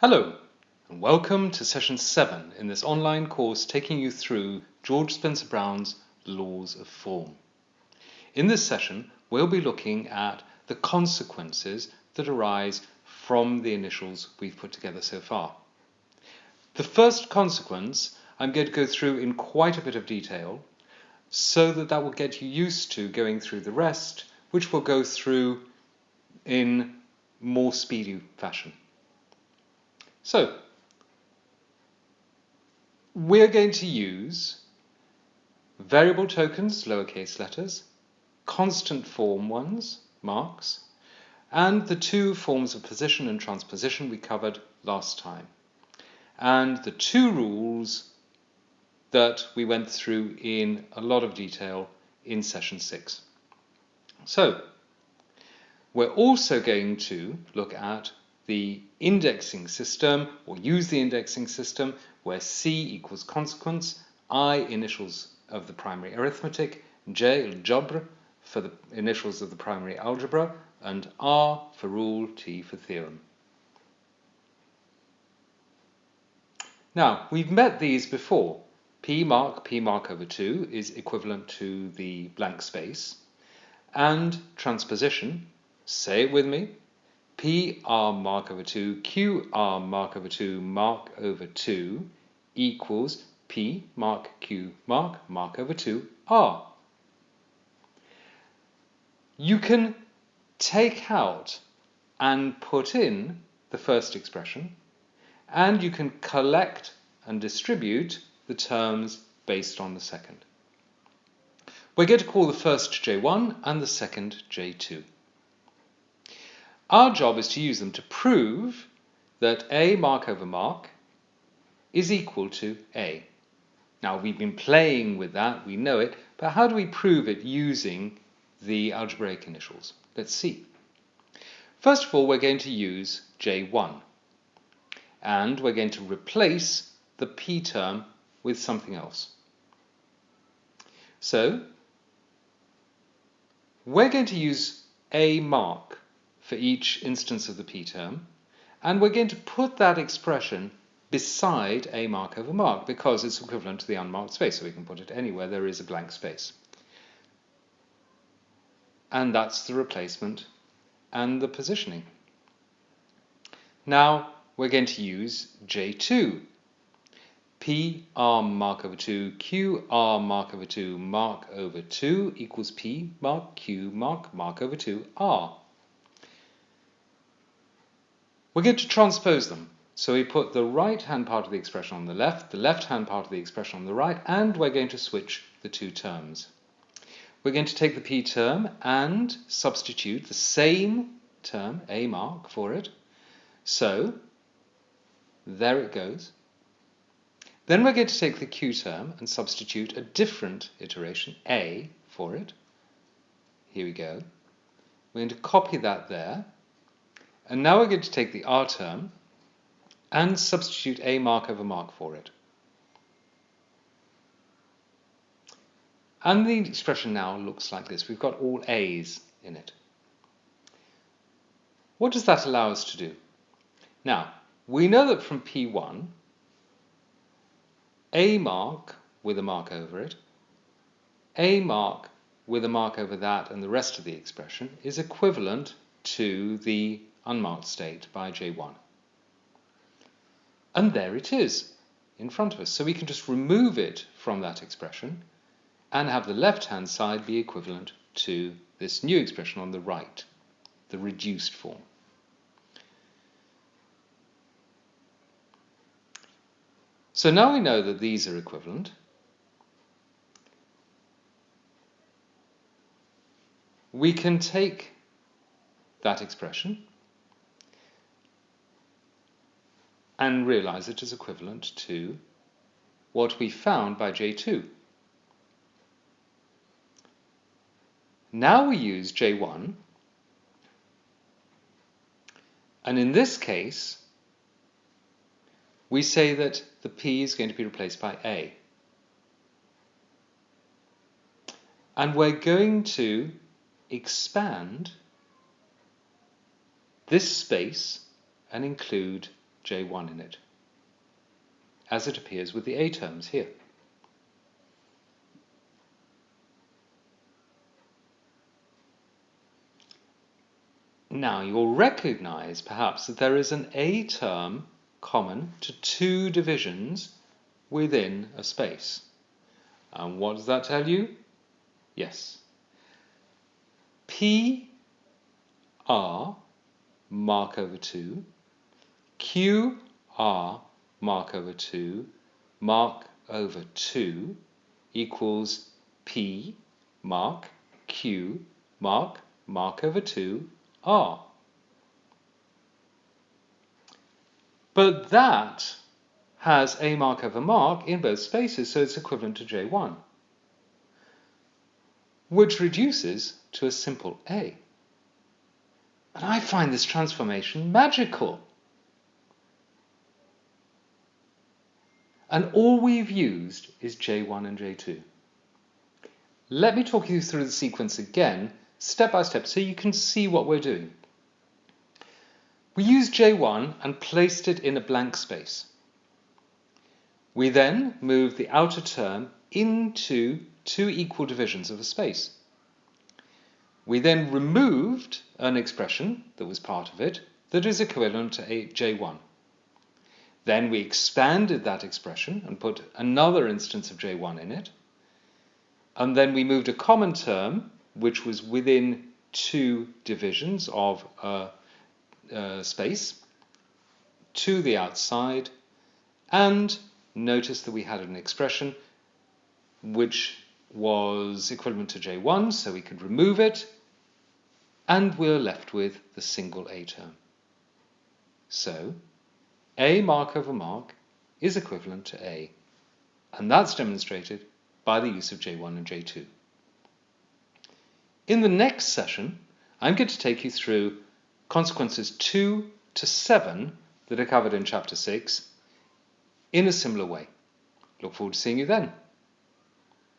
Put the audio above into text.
Hello, and welcome to session 7 in this online course taking you through George Spencer Brown's Laws of Form. In this session, we'll be looking at the consequences that arise from the initials we've put together so far. The first consequence I'm going to go through in quite a bit of detail so that that will get you used to going through the rest, which we'll go through in more speedy fashion. So, we're going to use variable tokens, lowercase letters, constant form ones, marks, and the two forms of position and transposition we covered last time, and the two rules that we went through in a lot of detail in session 6. So, we're also going to look at the indexing system or use the indexing system where C equals consequence, I initials of the primary arithmetic, J algebra for the initials of the primary algebra, and R for rule, T for theorem. Now, we've met these before. P mark, P mark over 2 is equivalent to the blank space. And transposition, say it with me, P R mark over 2, Q R mark over 2, mark over 2 equals P mark Q mark mark over 2 R. You can take out and put in the first expression and you can collect and distribute the terms based on the second. We're going to call the first J1 and the second J2. Our job is to use them to prove that A mark over mark is equal to A. Now we've been playing with that, we know it, but how do we prove it using the algebraic initials? Let's see. First of all, we're going to use J1 and we're going to replace the P term with something else. So we're going to use A mark for each instance of the p term, and we're going to put that expression beside a mark over mark because it's equivalent to the unmarked space, so we can put it anywhere there is a blank space. And that's the replacement and the positioning. Now we're going to use J2. P R mark over 2, Q R mark over 2, mark over 2 equals P mark Q mark mark over 2 R. We're going to transpose them. So we put the right-hand part of the expression on the left, the left-hand part of the expression on the right, and we're going to switch the two terms. We're going to take the p term and substitute the same term, a mark, for it. So there it goes. Then we're going to take the q term and substitute a different iteration, a, for it. Here we go. We're going to copy that there and now we're going to take the R term and substitute A mark over mark for it. And the expression now looks like this. We've got all A's in it. What does that allow us to do? Now, we know that from P1, A mark with a mark over it, A mark with a mark over that and the rest of the expression is equivalent to the unmarked state by J1. And there it is in front of us. So we can just remove it from that expression and have the left-hand side be equivalent to this new expression on the right, the reduced form. So now we know that these are equivalent. We can take that expression and realize it is equivalent to what we found by J2. Now we use J1, and in this case, we say that the P is going to be replaced by A. And we're going to expand this space and include J1 in it, as it appears with the A terms here. Now you'll recognize perhaps that there is an A term common to two divisions within a space. And what does that tell you? Yes. P R mark over 2, Q R mark over 2, mark over 2 equals P mark Q mark mark over 2 R. But that has a mark over mark in both spaces, so it's equivalent to J1, which reduces to a simple A. And I find this transformation magical. And all we've used is J1 and J2. Let me talk you through the sequence again, step by step, so you can see what we're doing. We used J1 and placed it in a blank space. We then moved the outer term into two equal divisions of a space. We then removed an expression that was part of it that is equivalent to J1. Then we expanded that expression and put another instance of J1 in it. And then we moved a common term, which was within two divisions of a uh, space to the outside and notice that we had an expression which was equivalent to J1, so we could remove it, and we're left with the single A term. So, A mark over mark is equivalent to A, and that's demonstrated by the use of J1 and J2. In the next session, I'm going to take you through consequences 2 to 7 that are covered in chapter 6 in a similar way. Look forward to seeing you then.